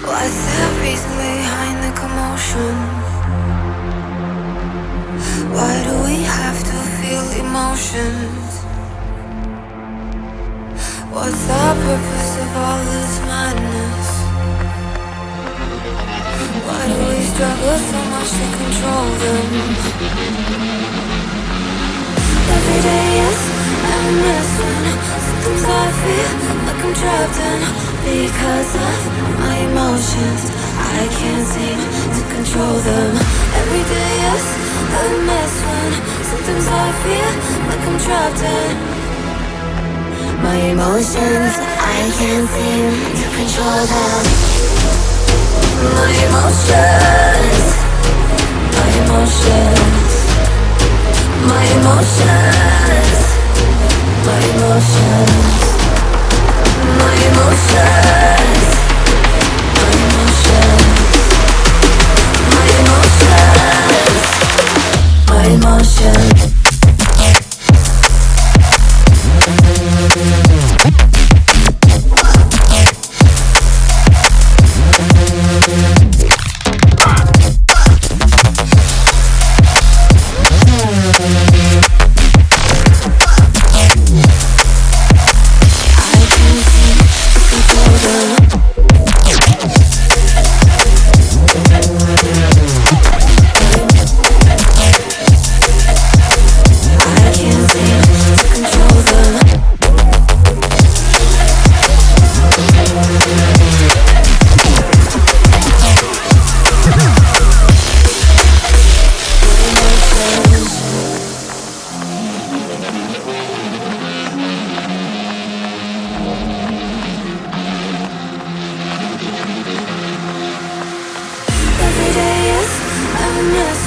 What's the reason behind the commotion? Why do we have to feel emotions? What's the purpose of all this madness? Why do we struggle so much to control them? Every day is when sometimes I feel like I'm trapped in because of my emotions. I can't seem to control them. Every day is a mess when sometimes I feel like I'm trapped in my emotions. I can't seem to control them. My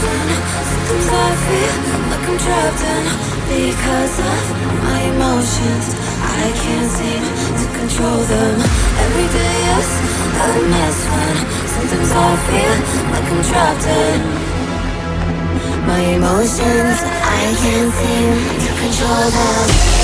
mess sometimes I feel like I'm trapped in because of my emotions. I can't seem to control them. Every day is a mess when sometimes I feel like I'm trapped in my emotions. I can't seem to control them.